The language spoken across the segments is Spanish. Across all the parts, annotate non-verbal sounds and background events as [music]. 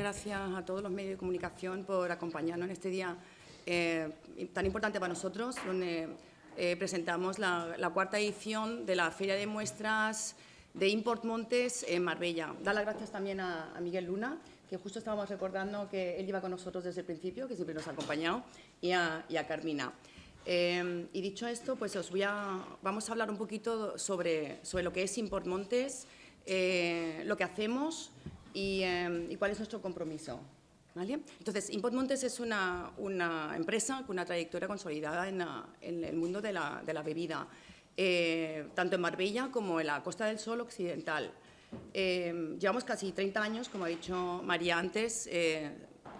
gracias a todos los medios de comunicación por acompañarnos en este día eh, tan importante para nosotros, donde eh, presentamos la, cuarta edición de la Feria de Muestras de Import Montes en Marbella. Dar las gracias también a, Miguel Luna, que justo estábamos recordando que él iba con nosotros desde el principio, que siempre nos ha acompañado, y a, Carmina. Eh, y dicho esto, pues os voy a, vamos a hablar un poquito sobre, sobre lo que es Import Montes, eh, lo que hacemos y, cuál es nuestro compromiso. Entonces, Import Montes es una, empresa con una trayectoria consolidada en, el mundo de la, bebida, eh, tanto en Marbella como en la Costa del Sol occidental. Eh, llevamos casi 30 años, como ha dicho María antes,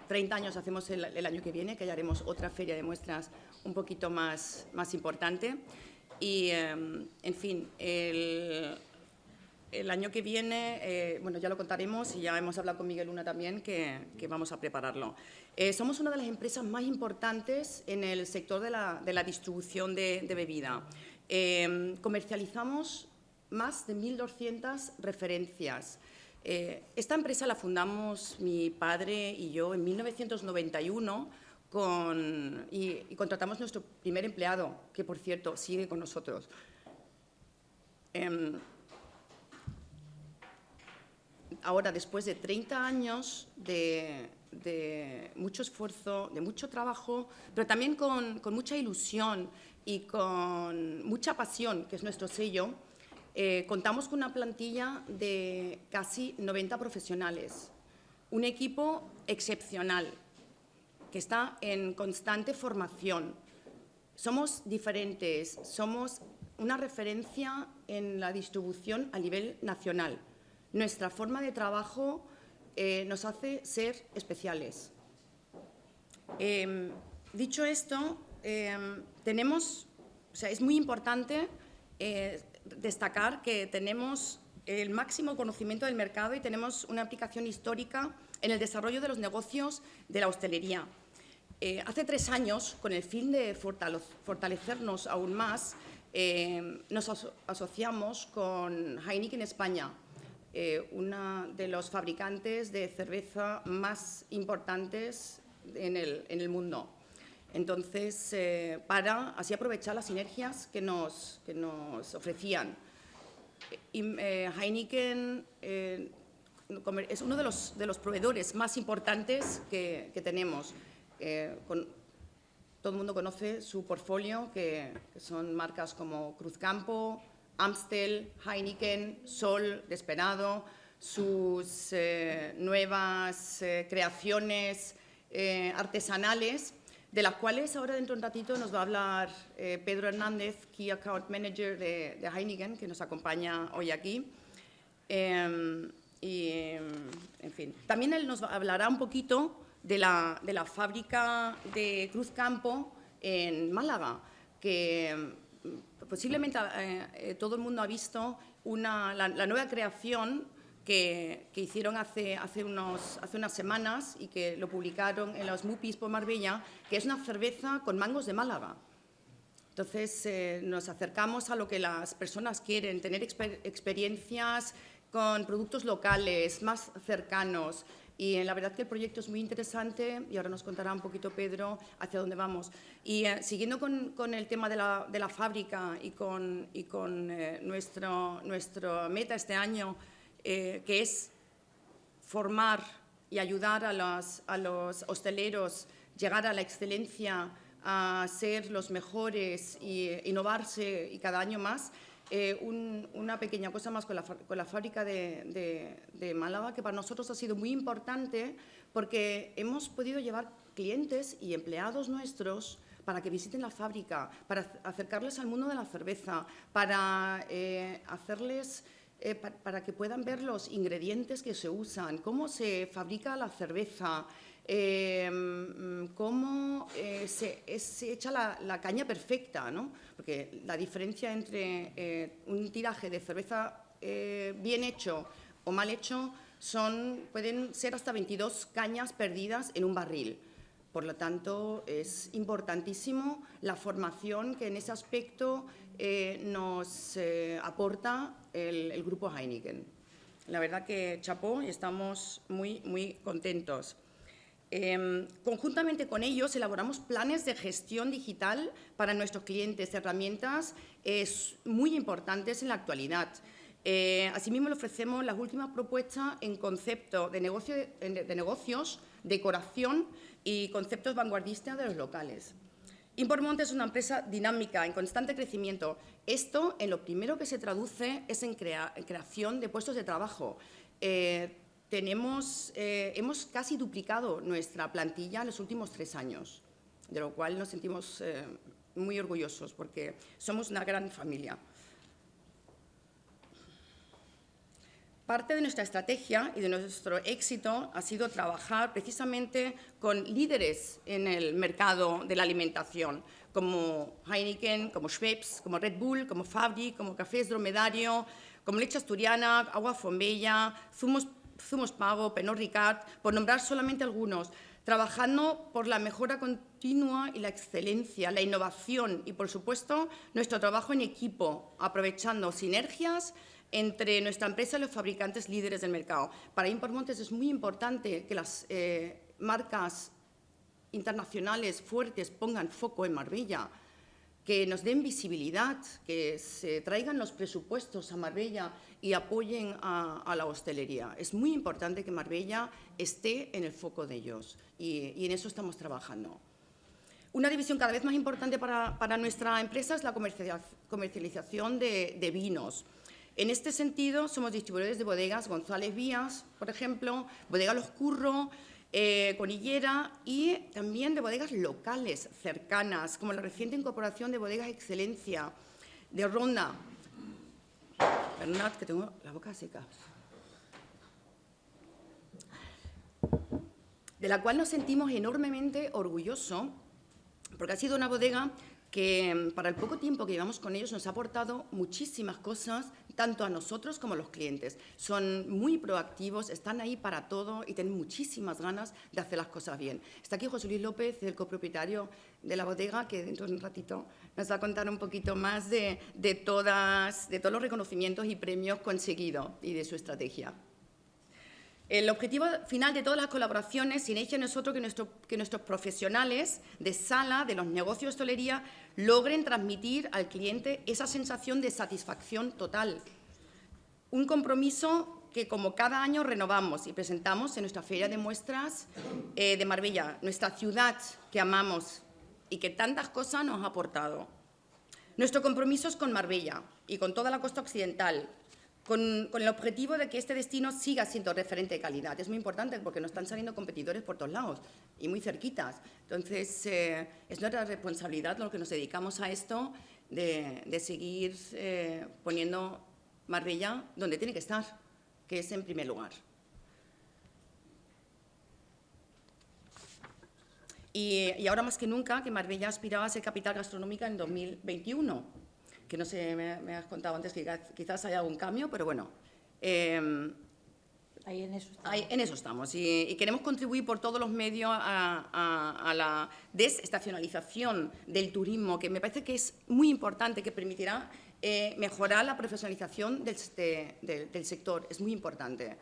30 años hacemos el, año que viene, que haremos otra feria de muestras un poquito más, más importante. Y, en fin, el, el año que viene, eh, bueno, ya lo contaremos y ya hemos hablado con Miguel Luna también que, vamos a prepararlo. Eh, somos una de las empresas más importantes en el sector de la, distribución de, bebida. Eh, comercializamos más de 1.200 referencias. esta empresa la fundamos mi padre y yo en 1991 con, y, y contratamos nuestro primer empleado, que por cierto sigue con nosotros. Ahora, después de 30 años de, mucho esfuerzo, de mucho trabajo, pero también con, mucha ilusión y con mucha pasión, que es nuestro sello, eh, contamos con una plantilla de casi 90 profesionales, un equipo excepcional que está en constante formación. Somos diferentes, somos una referencia en la distribución a nivel nacional nuestra forma de trabajo eh, nos hace ser especiales. Em, dicho esto, em, tenemos, es muy importante eh, destacar que tenemos el máximo conocimiento del mercado y tenemos una aplicación histórica en el desarrollo de los negocios de la hostelería. Eh, hace tres años, con el fin de fortalecernos aún más, em, nos asociamos con Heineken España, eh, una de los fabricantes de cerveza más importantes en el, mundo. Entonces, eh, para así aprovechar las sinergias que nos, nos ofrecían. Eh, Heineken es uno de los, de los, proveedores más importantes que, tenemos. todo el mundo conoce su portfolio, que, que son marcas como Cruzcampo, Amstel, Heineken, Sol, Despenado, sus eh, nuevas eh, creaciones eh, artesanales, de las cuales ahora dentro de un ratito nos va a hablar Pedro Hernández, Key Account Manager de, Heineken, que nos acompaña hoy aquí. Em, y, en fin, también él nos hablará un poquito de la, de la fábrica de Cruz Campo en Málaga, que posiblemente eh, eh, todo el mundo ha visto la, nueva creación que, hicieron hace, hace, unos, hace unas semanas y que lo publicaron en los MUPIs por Marbella, que es una cerveza con mangos de Málaga. Entonces, eh, nos acercamos a lo que las personas quieren, tener experiencias con productos locales, más cercanos, y la verdad que el proyecto es muy interesante y ahora nos contará un poquito Pedro hacia dónde vamos. Y eh, siguiendo con, el tema de la, fábrica y con, y con eh, nuestro, nuestra meta este año, eh, que es formar y ayudar a los, a los hosteleros, llegar a la excelencia, a ser los mejores y innovarse y cada año más, eh, una pequeña cosa más con la, con la fábrica de, de, Málaga, que para nosotros ha sido muy importante porque hemos podido llevar clientes y empleados nuestros para que visiten la fábrica, para acercarles al mundo de la cerveza, para eh, hacerles... Eh, para que puedan ver los ingredientes que se usan, cómo se fabrica la cerveza, Em, cómo eh, se, echa la, caña perfecta, ¿no? porque la diferencia entre eh, un tiraje de cerveza eh, bien hecho o mal hecho son, pueden ser hasta 22 cañas perdidas en un barril. Por lo tanto, es importantísimo la formación que en ese aspecto nos aporta el, el grupo Heineken. La verdad que chapó y estamos muy, muy contentos. Em, conjuntamente con ellos elaboramos planes de gestión digital para nuestros clientes, herramientas muy importantes en la actualidad. Eh, asimismo, le ofrecemos las últimas propuestas en concepto de, negocio, de negocios, decoración y conceptos vanguardistas de los locales. Impormonte es una empresa dinámica, en constante crecimiento. Esto, en lo primero que se traduce, es en, creación de puestos de trabajo. Eh, tenemos, eh, hemos casi duplicado nuestra plantilla en los últimos tres años, de lo cual nos sentimos eh, muy orgullosos porque somos una gran familia. Parte de nuestra estrategia y de nuestro éxito ha sido trabajar precisamente con líderes en el mercado de la alimentación, como Heineken, como Schweppes, como Red Bull, como Fabri, como Cafés Dromedario, como Leche Asturiana, Agua Fombella, Zumos, Zumos Pago, Penor Ricard, por nombrar solamente algunos, trabajando por la mejora continua y la excelencia, la innovación y, por supuesto, nuestro trabajo en equipo, aprovechando sinergias entre nuestra empresa y los fabricantes líderes del mercado. Para Impormontes es muy importante que las eh, marcas internacionales fuertes pongan foco en Marbella, que nos den visibilidad, que se traigan los presupuestos a Marbella y apoyen a, la hostelería. Es muy importante que Marbella esté en el foco de ellos y, en eso estamos trabajando. Una división cada vez más importante para, nuestra empresa es la comercialización de vinos. En este sentido, somos distribuidores de bodegas González Vías, por ejemplo, Bodega Los Curro, eh, Conillera y también de bodegas locales cercanas, como la reciente incorporación de Bodegas Excelencia de Ronda. Que tengo la boca seca. De la cual nos sentimos enormemente orgullosos, porque ha sido una bodega que mm, para el poco tiempo que llevamos con ellos nos ha aportado muchísimas cosas, tanto a nosotros como a los clientes. Son muy proactivos, están ahí para todo y tienen muchísimas ganas de hacer las cosas bien. Está aquí José Luis López, el copropietario de la bodega, que dentro de un ratito nos va a contar un poquito más de, de, todas, de todos los reconocimientos y premios conseguidos y de su estrategia. El objetivo final de todas las colaboraciones sin ella no es otro que, nuestro, que, nuestros profesionales de sala, de los negocios de hostelería, logren transmitir al cliente esa sensación de satisfacción total. Un compromiso que como cada año renovamos y presentamos en nuestra feria de muestras eh, de Marbella, nuestra ciudad que amamos y que tantas cosas nos ha aportado. Nuestro compromiso es con Marbella y con toda la costa occidental, con, el objetivo de que este destino siga siendo referente de calidad. Es muy importante porque nos están saliendo competidores por todos lados y muy cerquitas. Entonces, eh, es nuestra responsabilidad lo que nos dedicamos a esto de, seguir eh, poniendo Marbella donde tiene que estar, que es en primer lugar. Y, y ahora más que nunca que Marbella aspiraba a ser capital gastronómica en 2021 que no sé, me, has contado antes que quizás haya algún cambio, pero bueno. Em, ahí en eso estamos. en eso estamos y, queremos contribuir por todos los medios a, la desestacionalización del turismo, que me parece que es muy importante, que permitirá eh, mejorar la profesionalización del, del, sector. Es muy importante.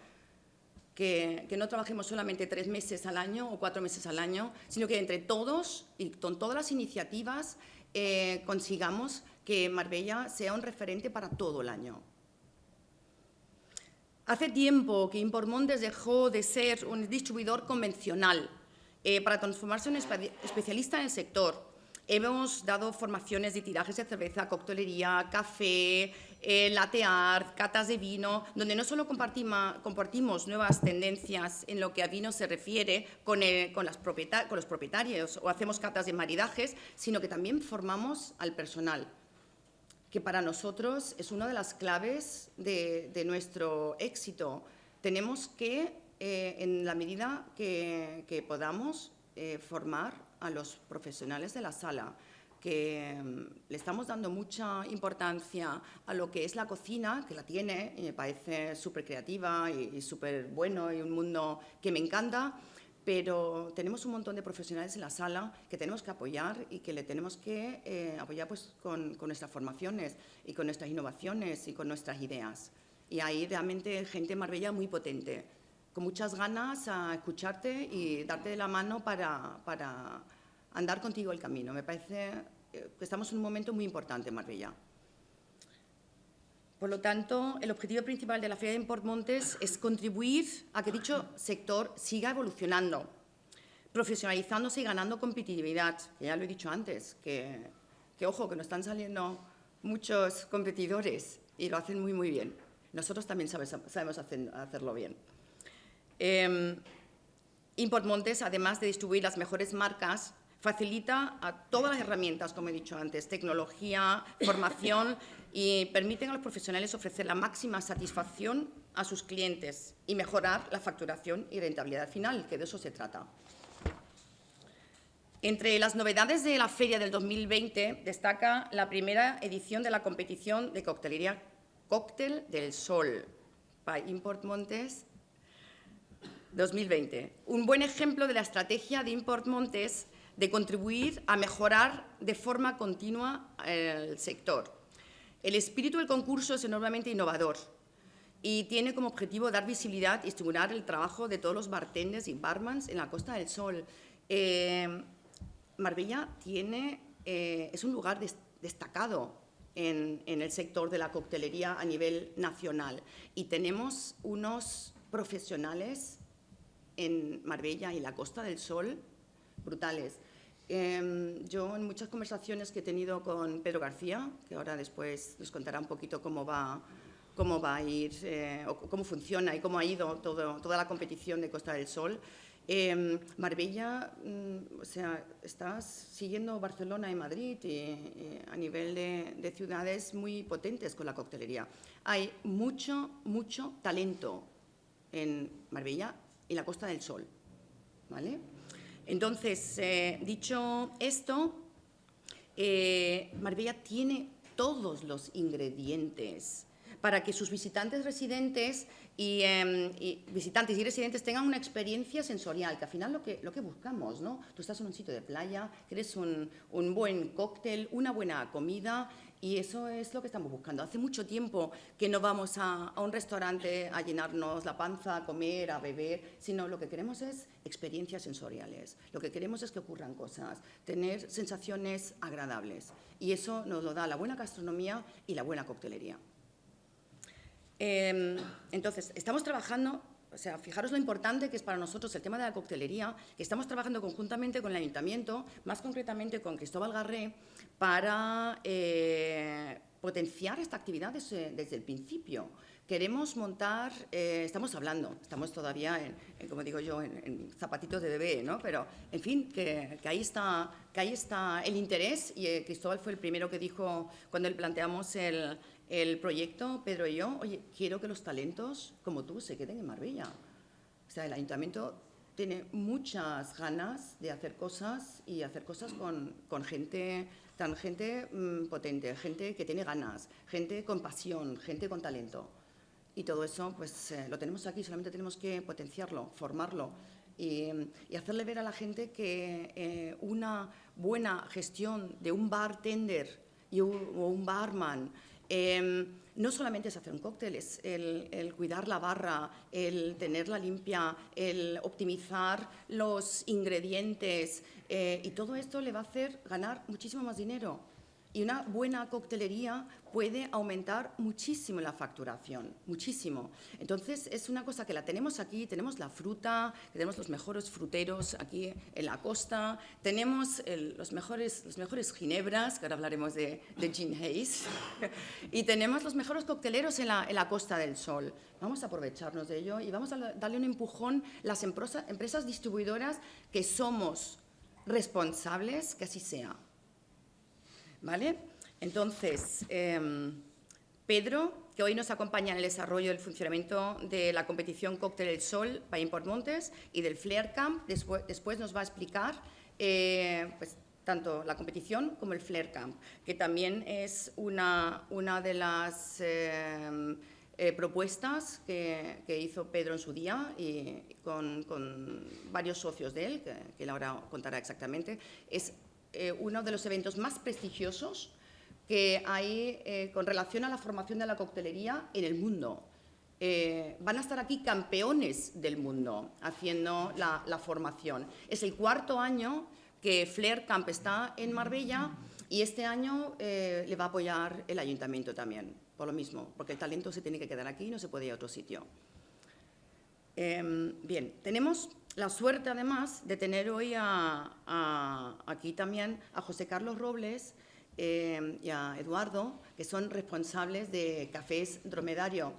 Que, que, no trabajemos solamente tres meses al año o cuatro meses al año, sino que entre todos y con todas las iniciativas eh, consigamos que Marbella sea un referente para todo el año. Hace tiempo que Impormontes dejó de ser un distribuidor convencional eh, para transformarse en un especialista en el sector. Hemos dado formaciones de tirajes de cerveza, coctelería, café, eh, latear, catas de vino, donde no solo compartimos, nuevas tendencias en lo que a vino se refiere con, con los propietarios o hacemos catas de maridajes, sino que también formamos al personal que para nosotros es una de las claves de, nuestro éxito. Tenemos que, eh, en la medida que, podamos, eh, formar a los profesionales de la sala, que mm, le estamos dando mucha importancia a lo que es la cocina, que la tiene, y me parece súper creativa y, y súper bueno y un mundo que me encanta, pero tenemos un montón de profesionales en la sala que tenemos que apoyar y que le tenemos que eh, apoyar pues, con, nuestras formaciones y con nuestras innovaciones y con nuestras ideas. Y hay realmente gente en Marbella muy potente, con muchas ganas a escucharte y darte la mano para, para andar contigo el camino. Me parece eh, que estamos en un momento muy importante en Marbella. Por lo tanto, el objetivo principal de la Feria de Import Montes es contribuir a que dicho sector siga evolucionando, profesionalizándose y ganando competitividad. Ya lo he dicho antes, que, ojo, que nos están saliendo muchos competidores y lo hacen muy, muy bien. Nosotros también sabemos hacerlo bien. Eh, Import Montes, además de distribuir las mejores marcas, facilita a todas las herramientas, como he dicho antes, tecnología, formación y permiten a los profesionales ofrecer la máxima satisfacción a sus clientes y mejorar la facturación y rentabilidad final, que de eso se trata. Entre las novedades de la feria del 2020 destaca la primera edición de la competición de coctelería Cóctel del Sol by Import Montes 2020. Un buen ejemplo de la estrategia de Import Montes de contribuir a mejorar de forma continua el sector. El espíritu del concurso es enormemente innovador y tiene como objetivo dar visibilidad y estimular el trabajo de todos los bartenders y barmans en la Costa del Sol. Eh, Marbella tiene, eh, es un lugar destacado en, en, el sector de la coctelería a nivel nacional y tenemos unos profesionales en Marbella y la Costa del Sol brutales. Em, yo en muchas conversaciones que he tenido con Pedro García, que ahora después nos contará un poquito cómo va, cómo va a ir, eh, o cómo funciona y cómo ha ido toda la competición de Costa del Sol, em, Marbella, mm, o sea, estás siguiendo Barcelona y Madrid y, a nivel de, de, ciudades muy potentes con la coctelería. Hay mucho, mucho talento en Marbella y la Costa del Sol, ¿vale? Entonces, eh, dicho esto, eh, Marbella tiene todos los ingredientes para que sus visitantes residentes em, y, visitantes y residentes tengan una experiencia sensorial, que al final lo que, lo que buscamos, ¿no? Tú estás en un sitio de playa, quieres un, un buen cóctel, una buena comida y eso es lo que estamos buscando. Hace mucho tiempo que no vamos a, un restaurante a llenarnos la panza, a comer, a beber, sino lo que queremos es experiencias sensoriales. Lo que queremos es que ocurran cosas, tener sensaciones agradables. Y eso nos lo da la buena gastronomía y la buena coctelería. Em, entonces, estamos trabajando o sea, fijaros lo importante que es para nosotros el tema de la coctelería, que estamos trabajando conjuntamente con el Ayuntamiento, más concretamente con Cristóbal Garré, para eh, potenciar esta actividad desde, el principio. Queremos montar, eh, estamos hablando, estamos todavía, en, como digo yo, en, zapatitos de bebé, ¿no? pero en fin, que, ahí está, que ahí está el interés y eh, Cristóbal fue el primero que dijo cuando le planteamos el, el proyecto, Pedro y yo, oye, quiero que los talentos como tú se queden en Marbella. O sea, el ayuntamiento tiene muchas ganas de hacer cosas y hacer cosas con, con gente, tan gente mm, potente, gente que tiene ganas, gente con pasión, gente con talento. Y todo eso, pues eh, lo tenemos aquí, solamente tenemos que potenciarlo, formarlo y, hacerle ver a la gente que eh, una buena gestión de un bartender o un barman Em, no solamente es hacer un cóctel, es el, cuidar la barra, el tenerla limpia, el optimizar los ingredientes eh, y todo esto le va a hacer ganar muchísimo más dinero. Y una buena coctelería puede aumentar muchísimo la facturación, muchísimo. Entonces, es una cosa que la tenemos aquí, tenemos la fruta, tenemos los mejores fruteros aquí en la costa, tenemos los, mejores, los mejores ginebras, que ahora hablaremos de, de Gin Hayes, [laughs] y tenemos los mejores cocteleros en la, en la Costa del Sol. Vamos a aprovecharnos de ello y vamos a darle un empujón las empresas, empresas distribuidoras que somos responsables que así sea. Entonces, em, Pedro, que hoy nos acompaña en el desarrollo del funcionamiento de la competición Cóctel del Sol para Import Montes y del Flair Camp, después, nos va a explicar eh, pues, tanto la competición como el Flair Camp, que también es una, una de las em, eh, propuestas que, hizo Pedro en su día y con, varios socios de él, que, que él ahora contará exactamente. Es eh, uno de los eventos más prestigiosos que hay eh, con relación a la formación de la coctelería en el mundo. eh, van a estar aquí campeones del mundo haciendo la, formación. Es el cuarto año que Flair Camp está en Marbella y este año eh, le va a apoyar el ayuntamiento también, por lo mismo, porque el talento se tiene que quedar aquí y no se puede ir a otro sitio. Em, bien, tenemos la suerte además de tener hoy aquí también a José Carlos Robles em, y a Eduardo, que son responsables de Cafés Dromedario.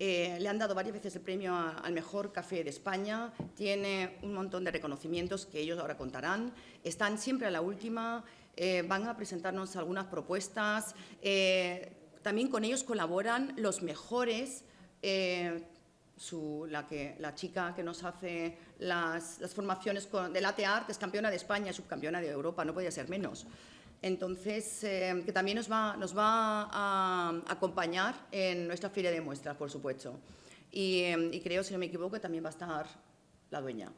Eh, le han dado varias veces el premio al mejor café de España, tiene un montón de reconocimientos que ellos ahora contarán, están siempre a la última, eh, van a presentarnos algunas propuestas, eh, también con ellos colaboran los mejores, la chica que nos hace las, formaciones con, de latte art es campeona de España, subcampeona de Europa, no podía ser menos. Entonces, eh, que también nos va, nos va a acompañar en nuestra feria de muestras, por supuesto. Y, y, creo, si no me equivoco, también va a estar la dueña.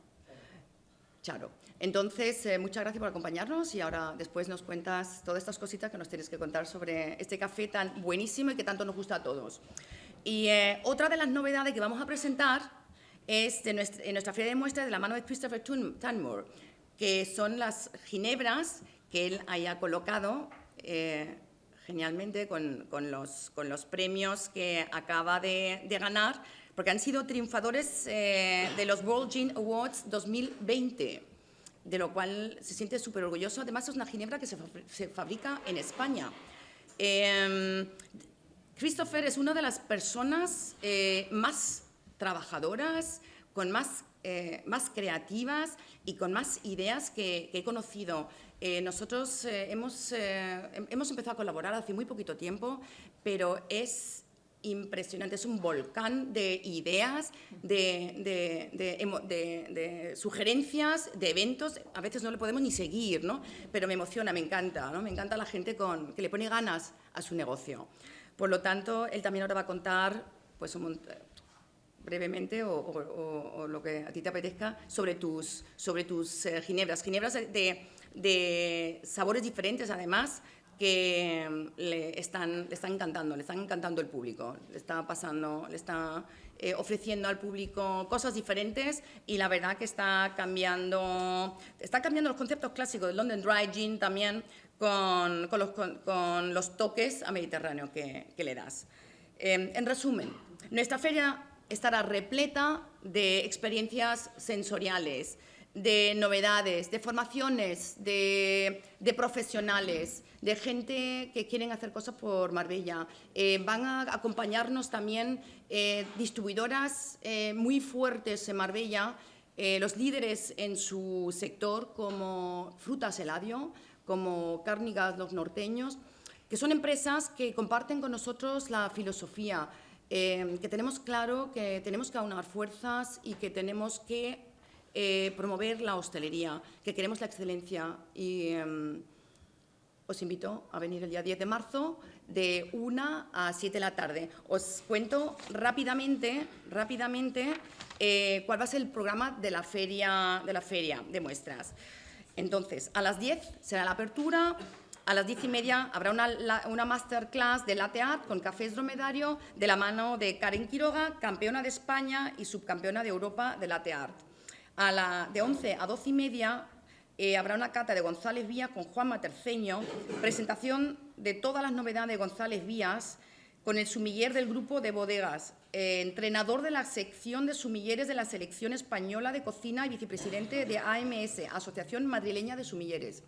Charo. Entonces, eh, muchas gracias por acompañarnos y ahora después nos cuentas todas estas cositas que nos tienes que contar sobre este café tan buenísimo y que tanto nos gusta a todos. Y eh, otra de las novedades que vamos a presentar es de nuestra, en nuestra feria de muestras de la mano de Christopher Tunmore, que son las ginebras que él haya colocado eh, genialmente con, los, con, los, premios que acaba de, ganar, porque han sido triunfadores eh, de los World Gin Awards 2020, de lo cual se siente súper orgulloso. Además, es una ginebra que se, fabrica en España. Em, Christopher es una de las personas eh, más trabajadoras, con más, más creativas y con más ideas que he conocido. Eh, nosotros eh, hemos, eh, hemos empezado a colaborar hace muy poquito tiempo, pero es impresionante, es un volcán de ideas, de, de, sugerencias, de eventos, a veces no le podemos ni seguir, ¿no? pero me emociona, me encanta, ¿no? me encanta la gente con, que le pone ganas a su negocio. Por lo tanto, él también ahora va a contar pues, un, brevemente o, lo que a ti te apetezca sobre tus, sobre tus ginebras, ginebras de de sabores diferentes además que mm, le están, le están encantando, le están encantando el público, le está pasando, le está eh, ofreciendo al público cosas diferentes y la verdad que está cambiando, está cambiando los conceptos clásicos del London Dry Gin también con, con, los, con, los, toques a Mediterráneo que, que le das. Eh, en resumen, nuestra feria estará repleta de experiencias sensoriales, de novedades, de formaciones, de, profesionales, de gente que quieren hacer cosas por Marbella. Eh, van a acompañarnos también eh, distribuidoras eh, muy fuertes en Marbella, los líderes en su sector como Frutas Eladio, como Cárnigas Los Norteños, que son empresas que comparten con nosotros la filosofía, que tenemos claro que tenemos que aunar fuerzas y que tenemos que eh, promover la hostelería, que queremos la excelencia y em, os invito a venir el día 10 de marzo de 1 a 7 de la tarde. Os cuento rápidamente, rápidamente eh, cuál va a ser el programa de la feria de, la feria de muestras. Entonces, a las 10 será la apertura, a las diez y media habrá una, masterclass de latte art con cafés dromedario de la mano de Karen Quiroga, campeona de España y subcampeona de Europa de latte art. A la, de 11 a 12 y media eh, habrá una cata de González Vías con Juan Materceño, presentación de todas las novedades de González Vías con el sumiller del grupo de bodegas, eh, entrenador de la sección de sumilleres de la selección española de cocina y vicepresidente de AMS, Asociación Madrileña de Sumilleres.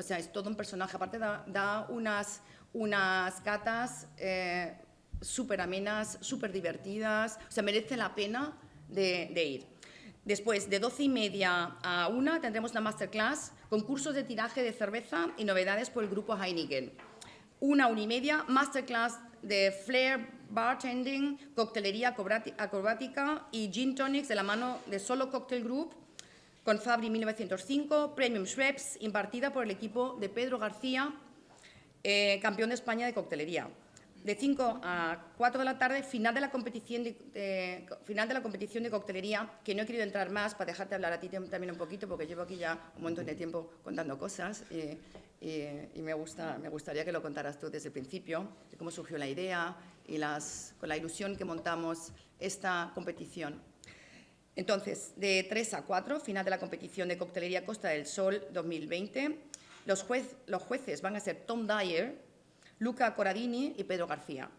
O sea, es todo un personaje. Aparte da, unas, unas catas eh, súper amenas, súper divertidas. O sea, merece la pena de ir. Después, de 12 y media a 1, tendremos una masterclass, concursos de tiraje de cerveza y novedades por el grupo Heineken. Una, una y media, masterclass de flair bartending, coctelería acrobática y gin tonics de la mano de Solo Cocktail Group con Fabri 1905, Premium Schweppes, impartida por el equipo de Pedro García, eh, campeón de España de coctelería de 5 a 4 de la tarde, final de, la competición de, final de la competición de coctelería, que no he querido entrar más para dejarte hablar a ti también un poquito, porque llevo aquí ya un montón de tiempo contando cosas. y, me, gusta, me gustaría que lo contaras tú desde el principio, de cómo surgió la idea y las, con la ilusión que montamos esta competición. Entonces, de 3 a 4, final de la competición de coctelería Costa del Sol 2020, los, jueces van a ser Tom Dyer, Luca Corradini y Pedro García.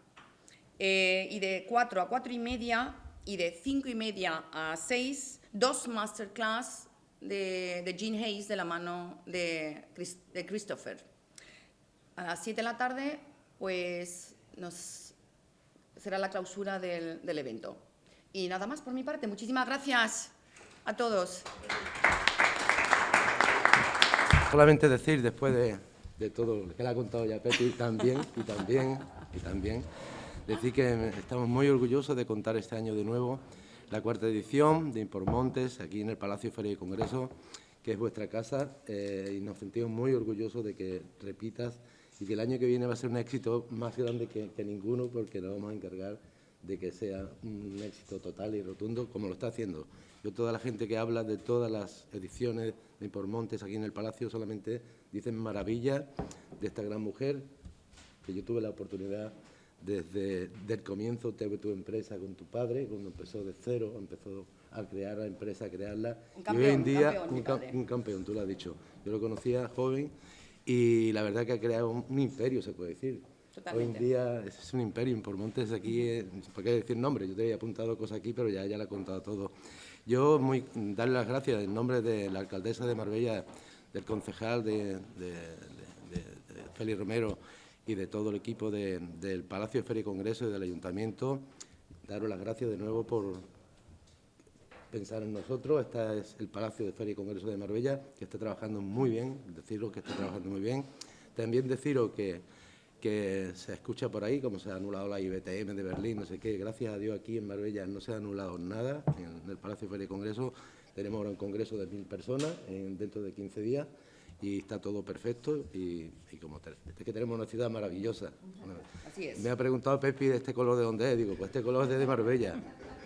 Eh, y de 4 a 4 y media y de 5 y media a 6, dos masterclass de, de Gene Hayes de la mano de, Christopher. A las 7 de la tarde, pues será la clausura del evento. Y nada más por mi parte. Muchísimas gracias a todos. Solamente decir, después de, de todo lo que le ha contado ya Pepi, también, y también, y también, decir que estamos muy orgullosos de contar este año de nuevo la cuarta edición de Impormontes, aquí en el Palacio Feria y Congreso, que es vuestra casa, eh, y nos sentimos muy orgullosos de que repitas y que el año que viene va a ser un éxito más grande que, ninguno, porque nos vamos a encargar de que sea un éxito total y rotundo, como lo está haciendo. Yo, toda la gente que habla de todas las ediciones de Impormontes aquí en el Palacio, solamente dicen maravilla de esta gran mujer, que yo tuve la oportunidad desde el comienzo de tu empresa con tu padre, cuando empezó de cero, empezó a crear la empresa, a crearla. Un campeón, y hoy en día, un campeón, un, campeón, tú lo has dicho. Yo lo conocía joven y la verdad que ha creado un, imperio, se puede decir. Hoy en día es un imperio, por Montes aquí, eh, ¿por qué decir nombre? Yo te había apuntado cosas aquí, pero ya, ya le he contado todo. Yo muy, darle las gracias en nombre de la alcaldesa de Marbella, del concejal de, de, de Félix Romero, y de todo el equipo del Palacio de Feria y Congreso y del Ayuntamiento. Daros las gracias de nuevo por pensar en nosotros. Este es el Palacio de Feria y Congreso de Marbella, que está trabajando muy bien, deciros que está trabajando muy bien. También deciros que, que se escucha por ahí, como se ha anulado la IBTM de Berlín, no sé qué. Gracias a Dios aquí en Marbella no se ha anulado nada en el Palacio de Feria y Congreso. Tenemos ahora un congreso de mil personas dentro de 15 días y está todo perfecto y, como es que tenemos una ciudad maravillosa. Así es. Me ha preguntado Pepi de este color de dónde es, digo, pues este color es de Marbella,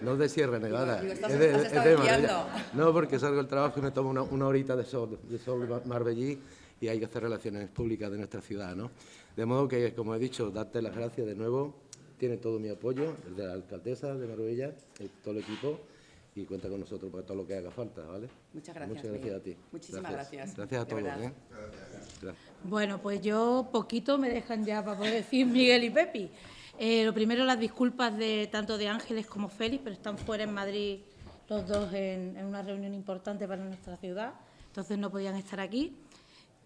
no es de Sierra Nevada, es, de, Marbella. No, porque salgo del trabajo y me tomo una, horita de sol, de sol marbellí y hay que hacer relaciones públicas de nuestra ciudad, ¿no? De modo que, como he dicho, darte las gracias de nuevo, tiene todo mi apoyo, el de la alcaldesa de Marbella, todo el equipo, y cuenta con nosotros para todo lo que haga falta, ¿vale? Muchas gracias. Muchas gracias a ti. Muchísimas gracias. Gracias, a todos. ¿eh? Bueno, pues yo poquito me dejan ya para poder decir [laughs] Miguel y Pepi. Eh, lo primero, las disculpas de tanto de Ángeles como Félix, pero están fuera en Madrid los dos en, una reunión importante para nuestra ciudad, entonces no podían estar aquí.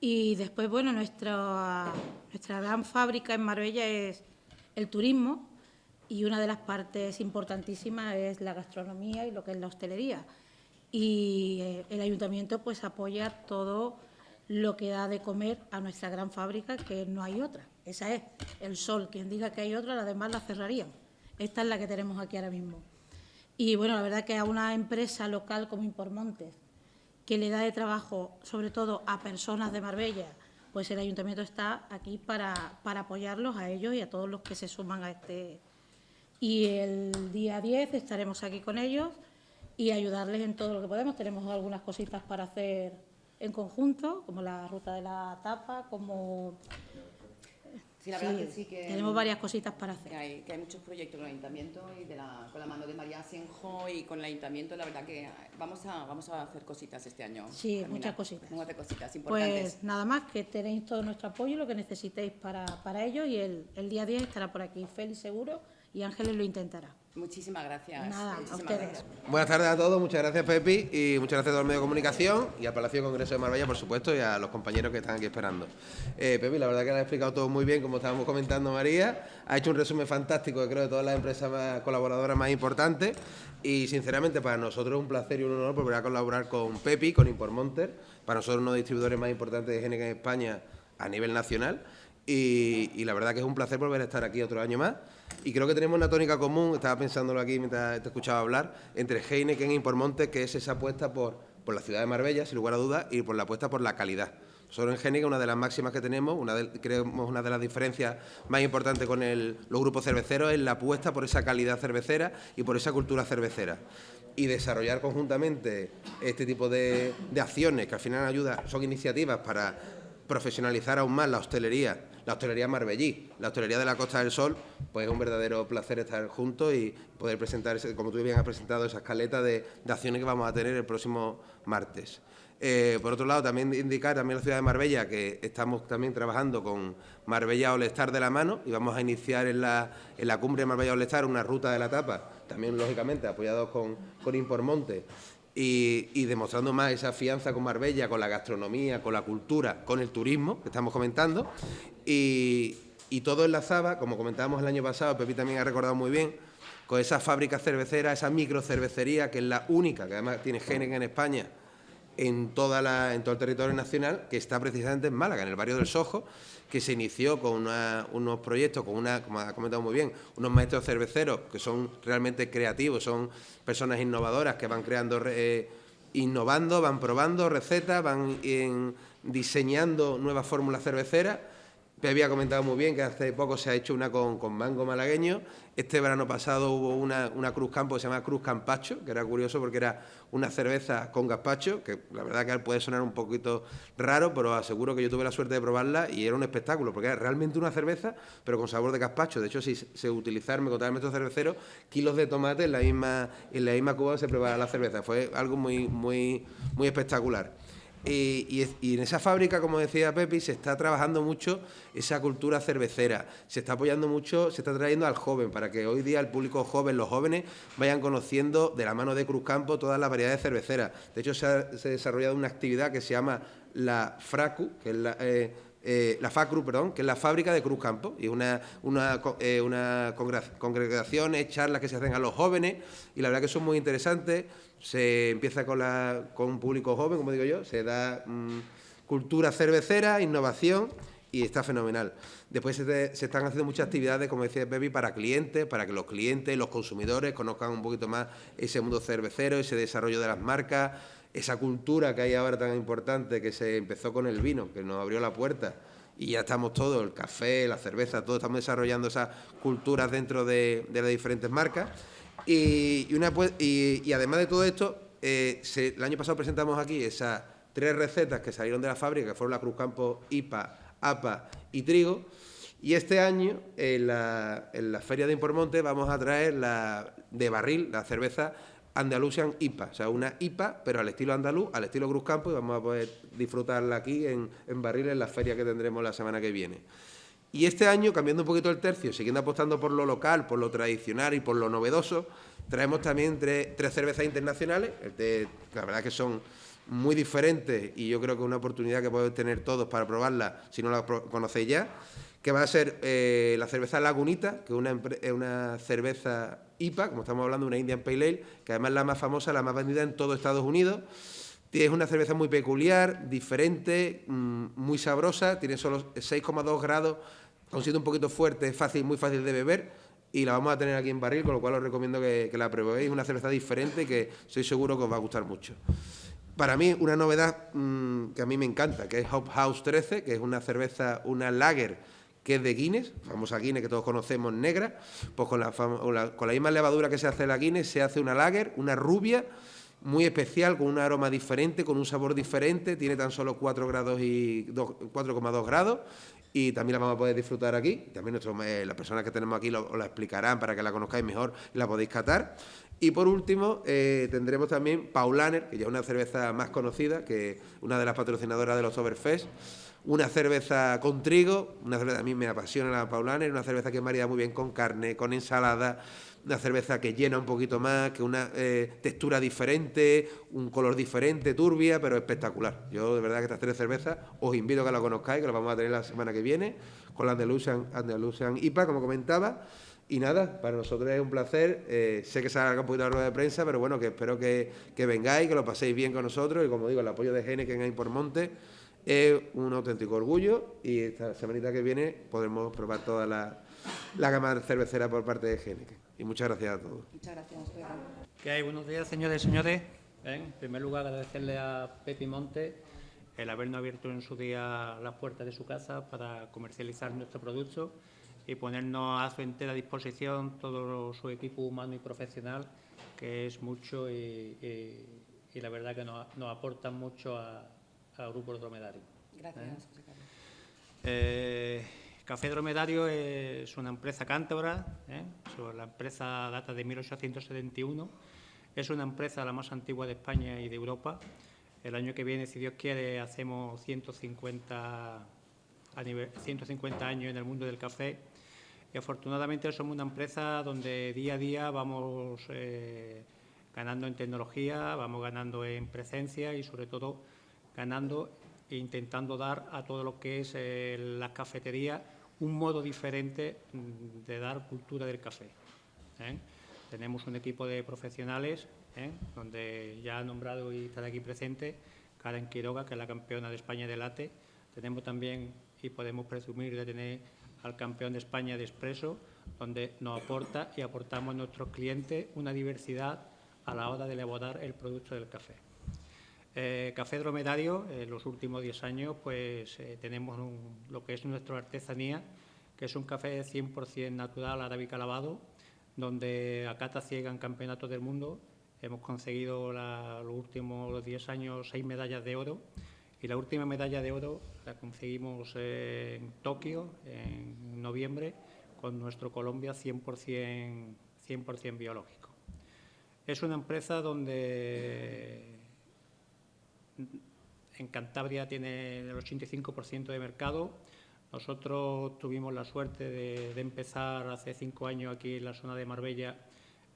Y después, bueno, nuestra, nuestra gran fábrica en Marbella es el turismo, y una de las partes importantísimas es la gastronomía y lo que es la hostelería. Y eh, el ayuntamiento pues apoya todo lo que da de comer a nuestra gran fábrica, que no hay otra. Esa es el sol. Quien diga que hay otra, las demás la cerrarían. Esta es la que tenemos aquí ahora mismo. Y bueno, la verdad que a una empresa local como Impormontes, que le da de trabajo sobre todo a personas de Marbella, pues el ayuntamiento está aquí para, para apoyarlos a ellos y a todos los que se suman a este, y el día 10 estaremos aquí con ellos y ayudarles en todo lo que podemos. Tenemos algunas cositas para hacer en conjunto, como la ruta de la tapa, como Sí, la verdad que sí que... Tenemos varias cositas para hacer. Que hay, que hay muchos proyectos con el Ayuntamiento y de la, con la mano de María Senjo y con el Ayuntamiento, la verdad que vamos a, vamos a hacer cositas este año. Sí, muchas cositas. Vamos a hacer cositas importantes. Pues nada más, que tenéis todo nuestro apoyo, lo que necesitéis para, para ello y el, el día 10 estará por aquí Félix seguro y Ángeles lo intentará. Muchísimas gracias. Nada, a ustedes. Buenas tardes a todos, muchas gracias Pepi y muchas gracias a todo el medio de comunicación y al Palacio de Congreso de Marbella, por supuesto, y a los compañeros que están aquí esperando. Eh, Pepi, la verdad que lo ha explicado todo muy bien, como estábamos comentando María, ha hecho un resumen fantástico, creo, de todas las empresas colaboradoras más importantes y sinceramente para nosotros es un placer y un honor volver a colaborar con Pepi, con Impormonter, para nosotros uno de los distribuidores más importantes de GNK en España a nivel nacional y, la verdad que es un placer volver a estar aquí otro año más. Y creo que tenemos una tónica común, estaba pensándolo aquí mientras te escuchaba hablar, entre Heineken y Impormonte, que es esa apuesta por, por la ciudad de Marbella, sin lugar a dudas, y por la apuesta por la calidad. Solo en Heineken, una de las máximas que tenemos, una de, creemos una de las diferencias más importantes con los grupos cerveceros, es la apuesta por esa calidad cervecera y por esa cultura cervecera. Y desarrollar conjuntamente este tipo de, de acciones que al final ayudan, son iniciativas para profesionalizar aún más la hostelería, la hostelería marbellí, la hostelería de la Costa del Sol, pues es un verdadero placer estar juntos y poder presentar, como tú bien has presentado, esa escaleta de, acciones que vamos a tener el próximo martes. Eh, por otro lado, también indicar también la ciudad de Marbella que estamos también trabajando con Marbella Olestar de la mano y vamos a iniciar en la, en la cumbre de Marbella Olestar una ruta de la tapa, también lógicamente apoyados con, con Impormonte y, demostrando más esa fianza con Marbella, con la gastronomía, con la cultura, con el turismo que estamos comentando. Y, todo enlazaba, como comentábamos el año pasado, Pepi también ha recordado muy bien, con esa fábrica cervecera, esa microcervecería, que es la única, que además tiene Génega en España, en, toda la, en todo el territorio nacional, que está precisamente en Málaga, en el barrio del Sojo, que se inició con unos proyectos, con una, como ha comentado muy bien, unos maestros cerveceros que son realmente creativos, son personas innovadoras que van creando, eh, innovando, van probando recetas, van diseñando nuevas fórmulas cerveceras había comentado muy bien que hace poco se ha hecho una con, mango malagueño. Este verano pasado hubo una, Cruz Campo que se llama Cruz Campacho, que era curioso porque era una cerveza con gazpacho, que la verdad que puede sonar un poquito raro, pero aseguro que yo tuve la suerte de probarla y era un espectáculo, porque era realmente una cerveza, pero con sabor de gazpacho. De hecho, si se utilizaron, me contaban estos cerveceros, kilos de tomate en la misma, en la misma cuba se prepara la cerveza. Fue algo muy, muy, muy espectacular. Y, en esa fábrica, como decía Pepi, se está trabajando mucho esa cultura cervecera, se está apoyando mucho, se está trayendo al joven, para que hoy día el público joven, los jóvenes, vayan conociendo de la mano de Cruzcampo todas las variedades cerveceras. De hecho, se ha, desarrollado una actividad que se llama la FRACU, que es la... Eh, eh, la FACRU, perdón, que es la fábrica de Cruz Campo, y una, una, eh, una congregaciones, charlas que se hacen a los jóvenes, y la verdad que son muy interesantes. Se empieza con, la, con un público joven, como digo yo, se da mm, cultura cervecera, innovación, y está fenomenal. Después se, están haciendo muchas actividades, como decía Baby, para clientes, para que los clientes, los consumidores conozcan un poquito más ese mundo cervecero, ese desarrollo de las marcas, esa cultura que hay ahora tan importante que se empezó con el vino, que nos abrió la puerta y ya estamos todos, el café, la cerveza, todos estamos desarrollando esas culturas dentro de, las diferentes marcas. Y, una, y, además de todo esto, eh, el año pasado presentamos aquí esas tres recetas que salieron de la fábrica, que fueron la Cruz Campo, IPA, APA y trigo. Y este año, en la, en la Feria de Impormonte, vamos a traer la de barril, la cerveza Andalusian IPA, o sea, una IPA, pero al estilo andaluz, al estilo Cruz Campo, y vamos a poder disfrutarla aquí en, en Barril en la feria que tendremos la semana que viene. Y este año, cambiando un poquito el tercio, siguiendo apostando por lo local, por lo tradicional y por lo novedoso, traemos también tres, cervezas internacionales, la verdad que son muy diferentes y yo creo que es una oportunidad que podéis tener todos para probarla si no la conocéis ya, que va a ser eh, la cerveza Lagunita, que es una, una cerveza IPA, como estamos hablando, una Indian Pale Ale, que además es la más famosa, la más vendida en todo Estados Unidos. Es una cerveza muy peculiar, diferente, mm, muy sabrosa, tiene solo 6,2 grados, aun siendo un poquito fuerte, es fácil, muy fácil de beber y la vamos a tener aquí en barril, con lo cual os recomiendo que, la probéis. Una cerveza diferente que estoy seguro que os va a gustar mucho. Para mí, una novedad mm, que a mí me encanta, que es Hop House 13, que es una cerveza, una lager que es de Guinness, famosa Guinness que todos conocemos negra, pues con la, con la misma levadura que se hace la Guinness se hace una lager, una rubia, muy especial, con un aroma diferente, con un sabor diferente, tiene tan solo 4 grados y 4,2 grados y también la vamos a poder disfrutar aquí. También eh, las personas que tenemos aquí lo, la explicarán para que la conozcáis mejor y la podéis catar. Y por último, eh, tendremos también Paulaner, que ya es una cerveza más conocida, que una de las patrocinadoras de los Overfest una cerveza con trigo, una cerveza a mí me apasiona la Paulaner, una cerveza que marida muy bien con carne, con ensalada, una cerveza que llena un poquito más, que una eh, textura diferente, un color diferente, turbia, pero espectacular. Yo de verdad que estas tres cervezas os invito a que la conozcáis, que las vamos a tener la semana que viene, con la Andalusian, Andalusian IPA, como comentaba. Y nada, para nosotros es un placer. Eh, sé que se un poquito la rueda de prensa, pero bueno, que espero que, que, vengáis, que lo paséis bien con nosotros y como digo, el apoyo de Gene que hay por Monte es un auténtico orgullo y esta semanita que viene podremos probar toda la, la gama cervecera por parte de Génica. Y muchas gracias a todos. Muchas gracias, ¿Qué hay? Buenos días, señores y señores. En primer lugar, agradecerle a Pepi Monte el habernos abierto en su día las puertas de su casa para comercializar nuestro producto y ponernos a su entera disposición todo su equipo humano y profesional, que es mucho y, la verdad que nos, nos aportan mucho a, al grupo dromedario. Gracias, José Carlos. Eh, Café Dromedario es una empresa cántabra, ¿eh? la empresa data de 1871, es una empresa la más antigua de España y de Europa. El año que viene, si Dios quiere, hacemos 150, 150 años en el mundo del café y afortunadamente somos una empresa donde día a día vamos eh, ganando en tecnología, vamos ganando en presencia y sobre todo ganando e intentando dar a todo lo que es eh, la cafetería un modo diferente mm, de dar cultura del café. ¿eh? Tenemos un equipo de profesionales, ¿eh? donde ya ha nombrado y está aquí presente Karen Quiroga, que es la campeona de España de late. Tenemos también, y podemos presumir de tener al campeón de España de expreso, donde nos aporta y aportamos a nuestros clientes una diversidad a la hora de elaborar el producto del café. Eh, café dromedario, en los últimos 10 años, pues eh, tenemos lo que es nuestra artesanía, que es un café 100% natural, arábica lavado, donde a cata ciega en campeonatos del mundo hemos conseguido los últimos 10 años seis medallas de oro y la última medalla de oro la conseguimos en Tokio en noviembre con nuestro Colombia 100%, 100 biológico. Es una empresa donde en Cantabria tiene el 85% de mercado. Nosotros tuvimos la suerte de, empezar hace cinco años aquí en la zona de Marbella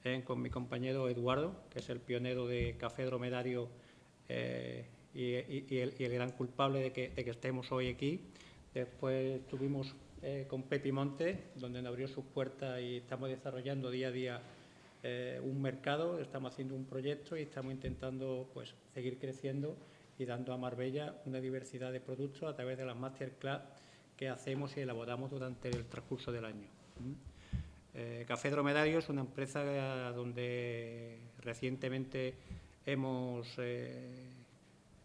eh, con mi compañero Eduardo, que es el pionero de café dromedario eh, y, el, gran culpable de que, estemos hoy aquí. Después estuvimos eh, con Pepi Monte, donde nos abrió sus puertas y estamos desarrollando día a día un mercado, estamos haciendo un proyecto y estamos intentando pues, seguir creciendo y dando a Marbella una diversidad de productos a través de las masterclass que hacemos y elaboramos durante el transcurso del año. Eh, Café Dromedario es una empresa donde recientemente hemos, eh,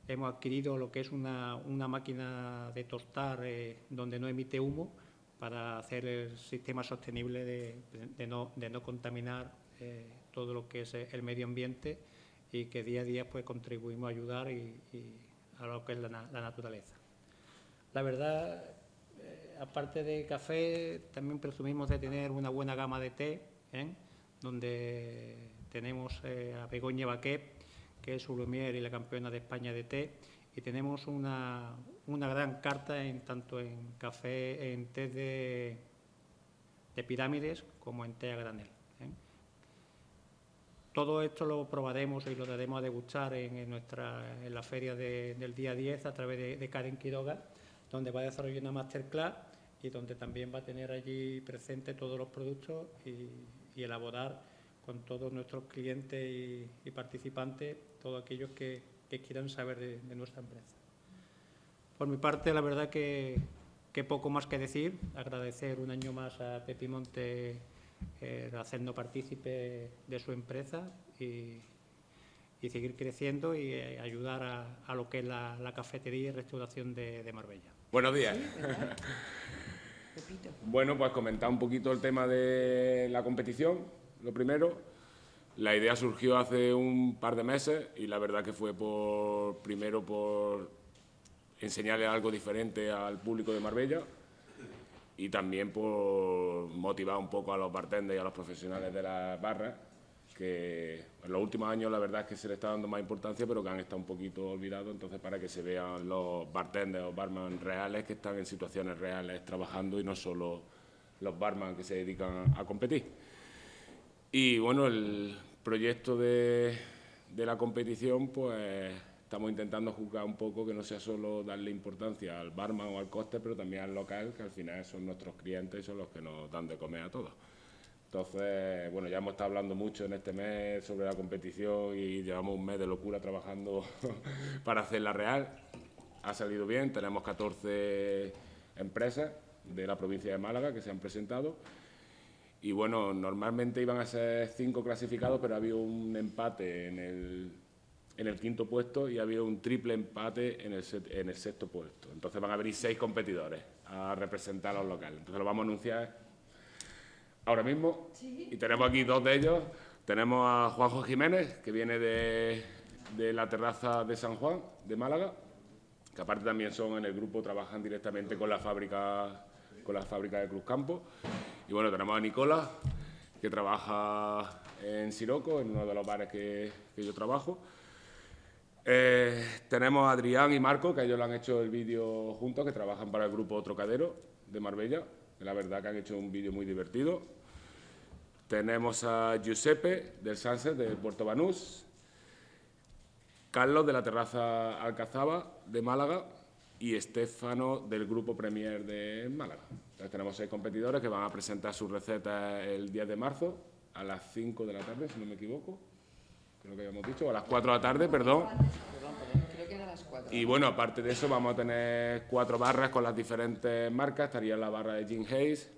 hemos adquirido lo que es una, máquina de tostar eh, donde no emite humo para hacer el sistema sostenible de, no, contaminar todo lo que es el medio ambiente y que día a día pues contribuimos a ayudar y, a lo que es la, naturaleza. La verdad, eh, aparte de café, también presumimos de tener una buena gama de té, ¿eh? donde tenemos eh, a Begoña Baquet, que es Lumier y la campeona de España de té, y tenemos una, una gran carta en tanto en café, en té de pirámides como en té a granel. Todo esto lo probaremos y lo daremos a degustar en, nuestra, en la feria del día 10 a través de, Karen Quiroga, donde va a desarrollar una masterclass y donde también va a tener allí presente todos los productos y, elaborar con todos nuestros clientes y, participantes todos aquellos que, quieran saber de, nuestra empresa. Por mi parte, la verdad que, que poco más que decir, agradecer un año más a Pepi Monte eh, hacernos partícipe de su empresa y, seguir creciendo y eh, ayudar a, lo que es la, cafetería y restauración de, Marbella. Buenos días. [laughs] bueno, pues comentar un poquito el tema de la competición, lo primero. La idea surgió hace un par de meses y la verdad que fue por primero por enseñarle algo diferente al público de Marbella y también por motivar un poco a los bartenders y a los profesionales de las barras, que en los últimos años la verdad es que se le está dando más importancia, pero que han estado un poquito olvidados, entonces para que se vean los bartenders o barman reales que están en situaciones reales trabajando y no solo los barman que se dedican a competir. Y bueno, el proyecto de, de la competición, pues estamos intentando juzgar un poco que no sea solo darle importancia al barman o al coste, pero también al local, que al final son nuestros clientes y son los que nos dan de comer a todos. Entonces, bueno, ya hemos estado hablando mucho en este mes sobre la competición y llevamos un mes de locura trabajando [laughs] para hacerla real. Ha salido bien, tenemos 14 empresas de la provincia de Málaga que se han presentado. Y bueno, normalmente iban a ser cinco clasificados, pero ha habido un empate en el en el quinto puesto y ha habido un triple empate en el, en el sexto puesto. Entonces van a venir seis competidores a representar a los locales. Entonces lo vamos a anunciar ahora mismo y tenemos aquí dos de ellos. Tenemos a Juanjo Jiménez, que viene de, de la terraza de San Juan, de Málaga, que aparte también son en el grupo, trabajan directamente con la fábrica, con la fábrica de Cruzcampo. Y bueno, tenemos a Nicola, que trabaja en Siroco, en uno de los bares que, yo trabajo. Eh, tenemos a Adrián y Marco, que ellos lo han hecho el vídeo juntos, que trabajan para el grupo Trocadero de Marbella. La verdad que han hecho un vídeo muy divertido. Tenemos a Giuseppe del Sunset de Puerto Banús, Carlos de la Terraza Alcazaba de Málaga y Estefano del Grupo Premier de Málaga. Entonces tenemos seis competidores que van a presentar sus recetas el 10 de marzo a las 5 de la tarde, si no me equivoco. Creo que habíamos dicho, a las 4 de la tarde, perdón. Y bueno, aparte de eso vamos a tener cuatro barras con las diferentes marcas. Estaría la barra de Jim Hayes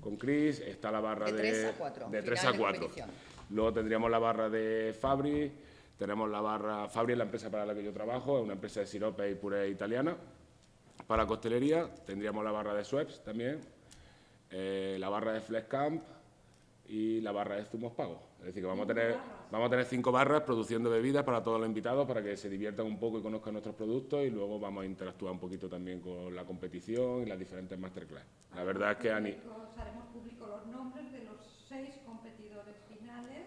con Chris, está la barra de, 3 a 4. De 3 a 4. Luego tendríamos la barra de Fabri, tenemos la barra, Fabri es la empresa para la que yo trabajo, es una empresa de sirope y puré italiana. Para costelería tendríamos la barra de Schweppes también, eh, la barra de Flex Camp y la barra de zumos pagos. Es decir, que vamos a tener, vamos a tener cinco barras produciendo bebidas para todos los invitados para que se diviertan un poco y conozcan nuestros productos y luego vamos a interactuar un poquito también con la competición y las diferentes masterclass. La verdad es que Ani... Haremos público los nombres de los seis competidores finales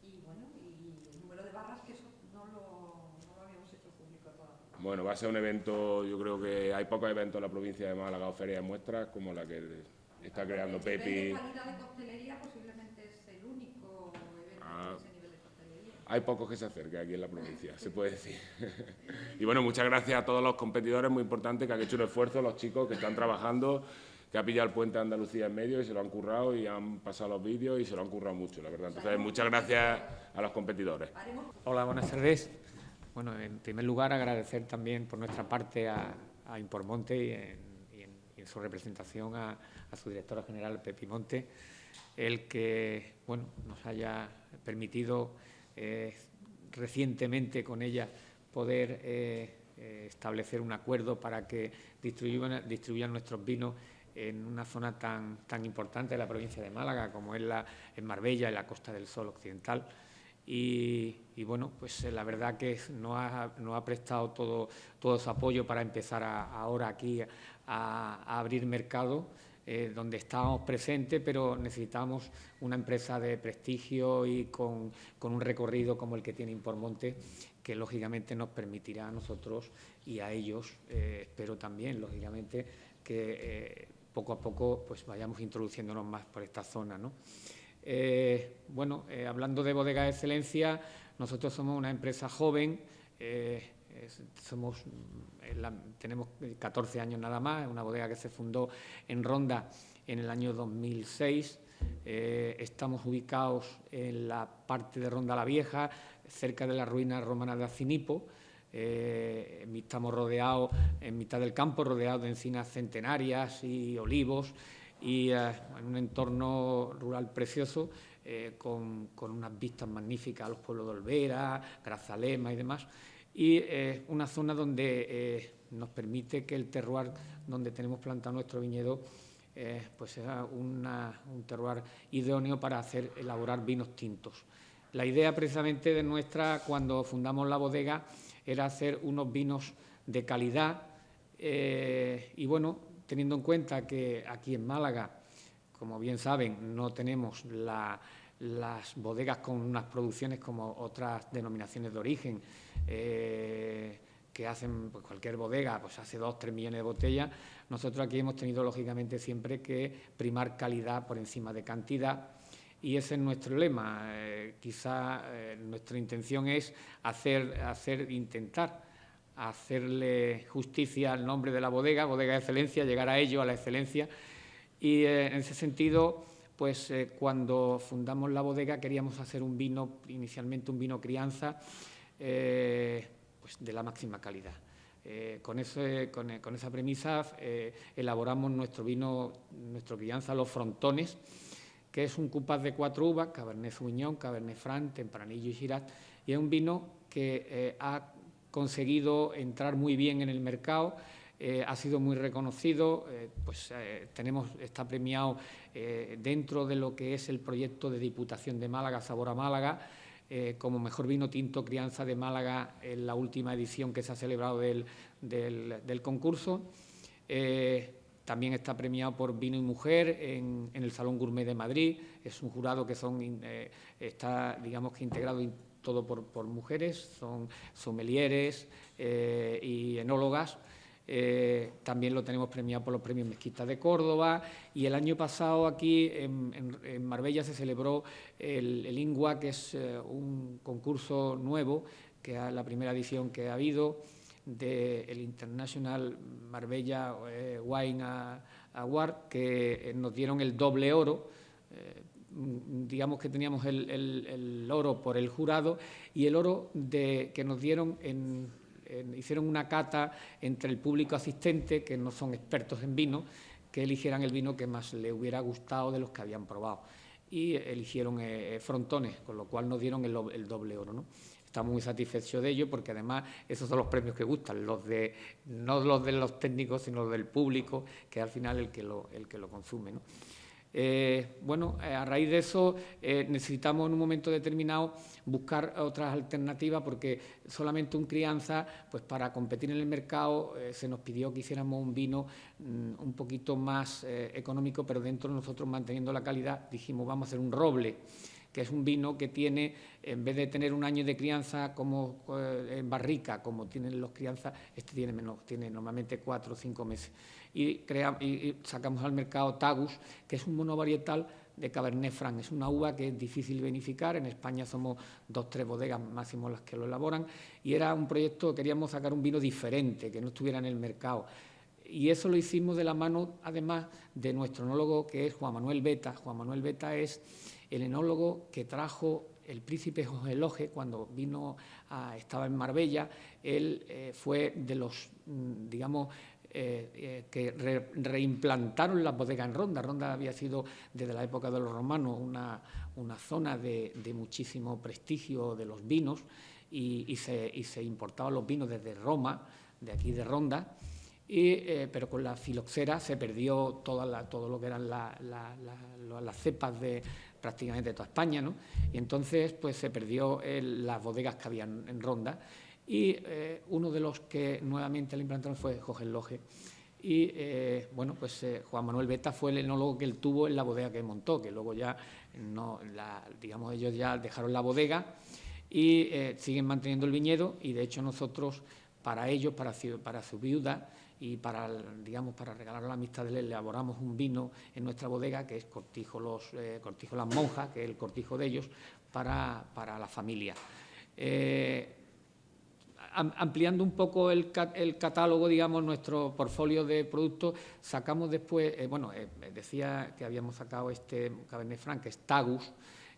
y bueno, y el número de barras que eso no lo, no lo habíamos hecho público todavía. Bueno, va a ser un evento, yo creo que hay pocos eventos en la provincia de Málaga o ferias de muestras como la que está creando Pepi. Hay pocos que se acerquen aquí en la provincia, se puede decir. [laughs] y bueno, muchas gracias a todos los competidores, muy importante, que han hecho un esfuerzo, los chicos que están trabajando, que ha pillado el puente de Andalucía en medio y se lo han currado y han pasado los vídeos y se lo han currado mucho, la verdad. Entonces, muchas gracias a los competidores. Hola, buenas tardes. Bueno, en primer lugar, agradecer también por nuestra parte a, a Impormonte y en, su representación a, a, su directora general, Pepi Monte, el que bueno, nos haya permitido eh, recientemente con ella poder eh, eh, establecer un acuerdo para que distribuyan, nuestros vinos en una zona tan, tan importante de la provincia de Málaga como es la, en Marbella, en la Costa del Sol Occidental. Y, bueno, pues la verdad que nos ha, ha prestado todo su apoyo para empezar ahora aquí a abrir mercado eh, donde estábamos presentes, pero necesitamos una empresa de prestigio y con, un recorrido como el que tiene Impormonte, que lógicamente nos permitirá a nosotros y a ellos, eh, espero también, lógicamente, que eh, poco a poco pues vayamos introduciéndonos más por esta zona. bueno, hablando de bodega de excelencia, nosotros somos una empresa joven, somos, tenemos 14 años nada más, una bodega que se fundó en Ronda en el año 2006. Eh, estamos ubicados en la parte de Ronda la Vieja, cerca de la ruina romana de Acinipo. Eh, estamos rodeados en mitad del campo, rodeados de encinas centenarias y olivos y eh, en un entorno rural precioso con, con, unas vistas magníficas a los pueblos de Olvera, Grazalema y demás y eh, una zona donde eh, nos permite que el terroir donde tenemos plantado nuestro viñedo eh, pues sea un terroir idóneo para hacer elaborar vinos tintos. La idea precisamente de nuestra, cuando fundamos la bodega, era hacer unos vinos de calidad y bueno, teniendo en cuenta que aquí en Málaga, como bien saben, no tenemos las bodegas con unas producciones como otras denominaciones de origen, eh, que hacen pues, cualquier bodega, pues hace dos, tres millones de botellas. Nosotros aquí hemos tenido, lógicamente, siempre que primar calidad por encima de cantidad y ese es nuestro lema. Eh, quizá eh, nuestra intención es hacer, hacer, intentar hacerle justicia al nombre de la bodega, bodega de excelencia, llegar a ello, a la excelencia. Y en ese sentido, pues cuando fundamos la bodega queríamos hacer un vino, inicialmente un vino crianza, eh, pues de la máxima calidad. Eh, con, esa premisa eh, elaboramos nuestro vino, nuestro crianza Los Frontones, que es un cupaz de cuatro uvas, Cabernet Sauvignon, Cabernet Franc, Tempranillo y Shiraz, y es un vino que ha conseguido entrar muy bien en el mercado, ha sido muy reconocido, pues tenemos, está premiado dentro de lo que es el proyecto de Diputación de Málaga, Sabor a Málaga, eh, como mejor vino tinto crianza de Málaga en la última edición que se ha celebrado del, concurso. Eh, también está premiado por Vino y Mujer en, el Salón Gourmet de Madrid. Es un jurado que son, eh, está, digamos que integrado todo por, mujeres, son sommeliers y enólogas. Eh, también lo tenemos premiado por los premios Mezquita de Córdoba. Y el año pasado aquí en, Marbella se celebró el, INGUA, que es eh, un concurso nuevo, que es la primera edición que ha habido del International Marbella eh, Wine Award, que nos dieron el doble oro. Digamos que teníamos el, oro por el jurado y el oro de, que nos dieron en hicieron una cata entre el público asistente, que no son expertos en vino, que eligieran el vino que más le hubiera gustado de los que habían probado. Y eligieron eh, frontones, con lo cual nos dieron el, doble oro. ¿no? Estamos muy satisfechos de ello porque además esos son los premios que gustan, los de, no los de los técnicos, sino los del público, que al final el que lo, el que lo consume. ¿no? Eh, bueno, eh, a raíz de eso eh, necesitamos en un momento determinado buscar otras alternativas porque solamente un crianza, pues para competir en el mercado se nos pidió que hiciéramos un vino mm, un poquito más económico, pero dentro de nosotros manteniendo la calidad dijimos vamos a hacer un roble que es un vino que tiene, en vez de tener un año de crianza como en barrica, como tienen los crianzas, este tiene menos, tiene normalmente cuatro o cinco meses y, sacamos al mercado Tagus, que es un monovarietal de Cabernet Franc. Es una uva que es difícil vinificar, en España somos dos, tres bodegas máximo las que lo elaboran, y era un proyecto, queríamos sacar un vino diferente, que no estuviera en el mercado. Y eso lo hicimos de la mano, además, de nuestro enólogo, que es Juan Manuel Beta. Juan Manuel Beta es el enólogo que trajo el príncipe José Loje, cuando vino, estaba en Marbella, él eh, fue de los, mm, digamos, eh, eh, que reimplantaron la bodega en Ronda. Ronda había sido desde la época de los romanos una, zona de, muchísimo prestigio de los vinos y, se, importaban los vinos desde Roma, de aquí de Ronda. Eh, pero con la filoxera se perdió todo lo que eran las cepas de prácticamente toda España, Y entonces pues se perdió las bodegas que habían en Ronda y eh, uno de los que nuevamente le implantaron fue Jorge Loje. Y eh, bueno, pues eh, Juan Manuel Beta fue el enólogo que él tuvo en la bodega que montó, que luego ya no, digamos, ellos ya dejaron la bodega y siguen manteniendo el viñedo y de hecho nosotros para ellos, para su viuda y para, digamos, para regalar la amistad de él, elaboramos un vino en nuestra bodega que es Cortijo, los, Cortijo Las Monjas, que es el cortijo de ellos, para, para la familia ampliando un poco el, catálogo, digamos, nuestro portfolio de productos, sacamos después, eh, bueno, eh, decía que habíamos sacado este Cabernet Franc, que es Tagus.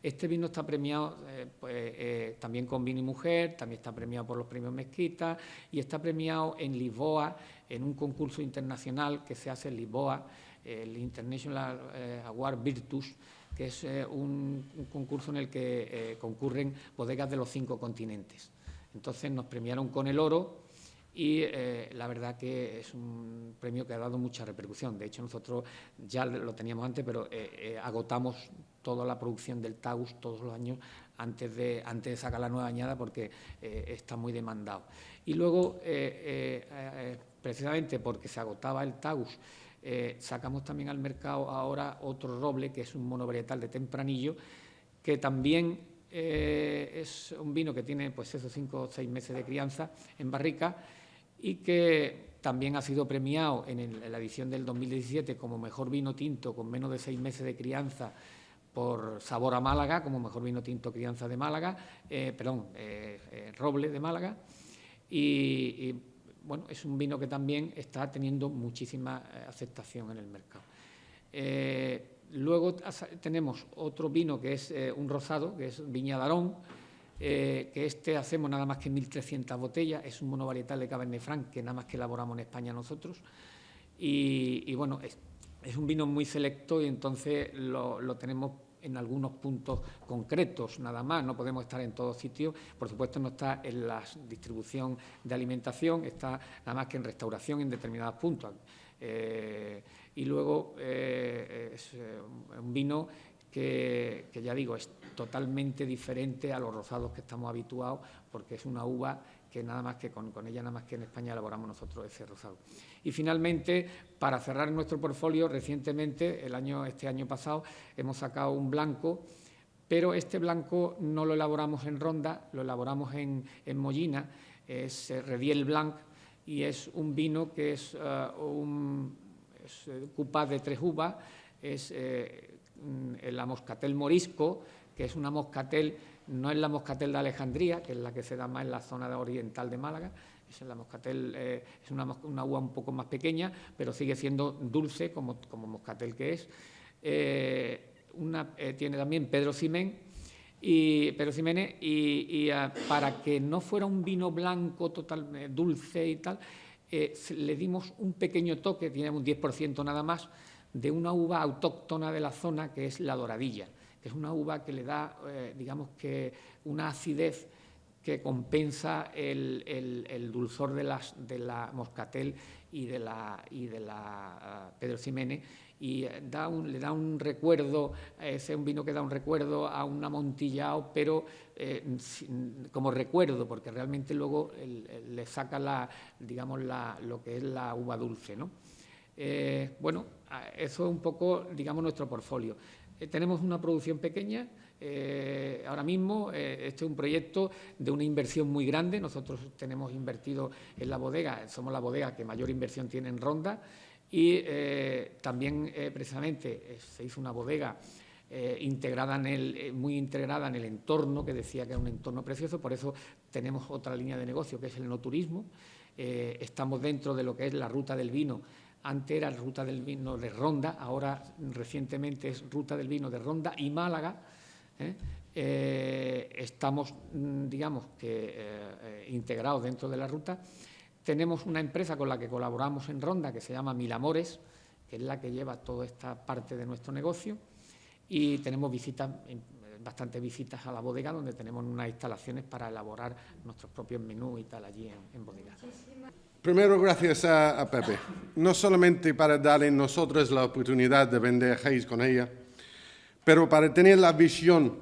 Este vino está premiado eh, pues, también con Vino y Mujer, también está premiado por los premios Mezquita y está premiado en Lisboa en un concurso internacional que se hace en Lisboa, el International Award Virtus, que es un, concurso en el que concurren bodegas de los cinco continentes. Entonces nos premiaron con el oro y eh, la verdad que es un premio que ha dado mucha repercusión. De hecho, nosotros ya lo teníamos antes, pero eh, eh, agotamos toda la producción del Tagus todos los años antes de, antes de sacar la nueva añada porque está muy demandado. Y luego, precisamente porque se agotaba el Tagus, sacamos también al mercado ahora otro roble, que es un monovarietal de tempranillo, que también es un vino que tiene pues esos cinco o seis meses de crianza en barrica y que también ha sido premiado en, la edición del 2017 como mejor vino tinto con menos de seis meses de crianza por Sabor a Málaga, como mejor vino tinto crianza de Málaga, eh, perdón, eh, Roble de Málaga. Y, bueno, es un vino que también está teniendo muchísima aceptación en el mercado. Luego tenemos otro vino que es eh, un rosado, que es Viña Darón, eh, que este hacemos nada más que 1.300 botellas, es un monovarietal de Cabernet Franc que nada más que elaboramos en España nosotros. Y, bueno, es, un vino muy selecto y entonces lo, tenemos en algunos puntos concretos nada más, no podemos estar en todos sitios, por supuesto no está en la distribución de alimentación, está nada más que en restauración en determinados puntos. Eh, y luego eh, es un vino que, ya digo, es totalmente diferente a los rosados que estamos habituados, porque es una uva que nada más que con, ella, nada más que en España elaboramos nosotros ese rosado. Y finalmente, para cerrar nuestro portfolio, recientemente, el año, este año pasado, hemos sacado un blanco, pero este blanco no lo elaboramos en ronda, lo elaboramos en, en mollina, es eh, Rediel Blanc, y es un vino que es uh, un es, eh, de tres uvas, es la moscatel morisco, que es una moscatel no es la moscatel de Alejandría, que es la que se da más en la zona oriental de Málaga, es la moscatel eh, es una, uva un poco más pequeña, pero sigue siendo dulce como, como moscatel que es. Eh, eh, tiene también Pedro Cimén, y Pedro Ximénez, y, ah, para que no fuera un vino blanco total dulce y tal, le dimos un pequeño toque, tiene un 10% nada más, de una uva autóctona de la zona que es la doradilla es una uva que le da, eh, digamos que, una acidez que compensa el, dulzor de, las, de, la moscatel y de la, y de la uh, Pedro Ximénez y eh, da un, le da un recuerdo, es un vino que da un recuerdo a un amontillado, pero eh, como recuerdo, porque realmente luego le saca la, digamos, la, lo que es la uva dulce. ¿no? bueno, eso es un poco, digamos, nuestro portfolio. Eh, tenemos una producción pequeña, eh, ahora mismo eh, este es un proyecto de una inversión muy grande, nosotros tenemos invertido en la bodega, somos la bodega que mayor inversión tiene en Ronda y también precisamente se hizo una bodega integrada en el, muy integrada en el entorno, que decía que era un entorno precioso, por eso tenemos otra línea de negocio que es el no turismo, estamos dentro de lo que es la ruta del vino antes era Ruta del Vino de Ronda, ahora recientemente es Ruta del Vino de Ronda y Málaga. ¿eh? Eh, estamos, mm, digamos, que eh, integrados dentro de la ruta. Tenemos una empresa con la que colaboramos en Ronda que se llama Milamores, que es la que lleva toda esta parte de nuestro negocio. Y tenemos visitas, bastantes visitas a la bodega, donde tenemos unas instalaciones para elaborar nuestros propios menús y tal allí en, en bodega. Primero, gracias a, Pepe, no solamente para darle nosotros la oportunidad de vender Hayes con ella, pero para tener la visión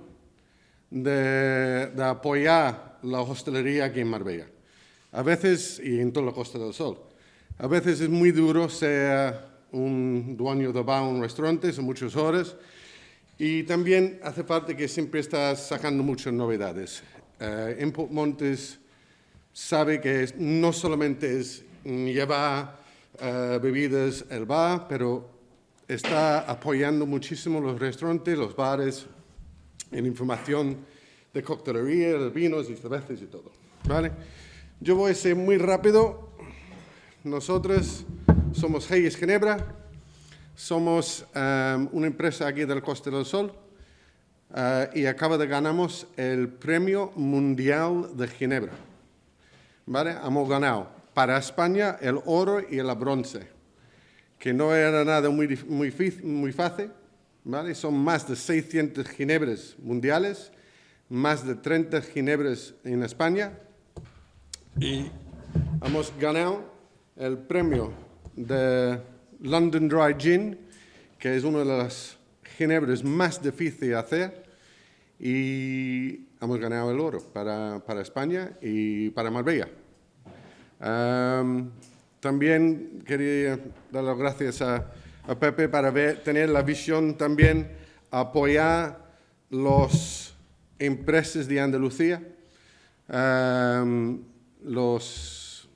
de, apoyar la hostelería aquí en Marbella. A veces, y en toda la Costa del Sol, a veces es muy duro ser un dueño de bar un restaurante, son muchas horas, y también hace parte que siempre estás sacando muchas novedades. Eh, en Montes sabe que no solamente es llevar eh, bebidas el bar, pero está apoyando muchísimo los restaurantes, los bares, en información de coctelería, de vinos y cervezas y todo. ¿vale? Yo voy a ser muy rápido. Nosotros somos Hayes Ginebra, somos um, una empresa aquí del Costa del Sol uh, y acaba de ganamos el Premio Mundial de Ginebra. ¿Vale? Hemos ganado para España el oro y el bronce, que no era nada muy, muy, muy fácil, ¿vale? Son más de 600 ginebras mundiales, más de 30 ginebras en España y hemos ganado el premio de London Dry Gin, que es una de las ginebras más difíciles de hacer y hemos ganado el oro para, para España y para Marbella. también quería dar las gracias a, Pepe para tener la visión también apoyar las empresas de Andalucía, los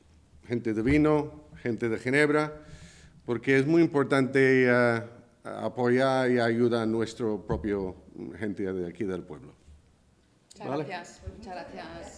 gente de vino, gente de Ginebra, porque es muy importante uh, apoyar y ayudar a nuestro propio gente de aquí del pueblo. Muchas ¿Vale? gracias. Muchas gracias.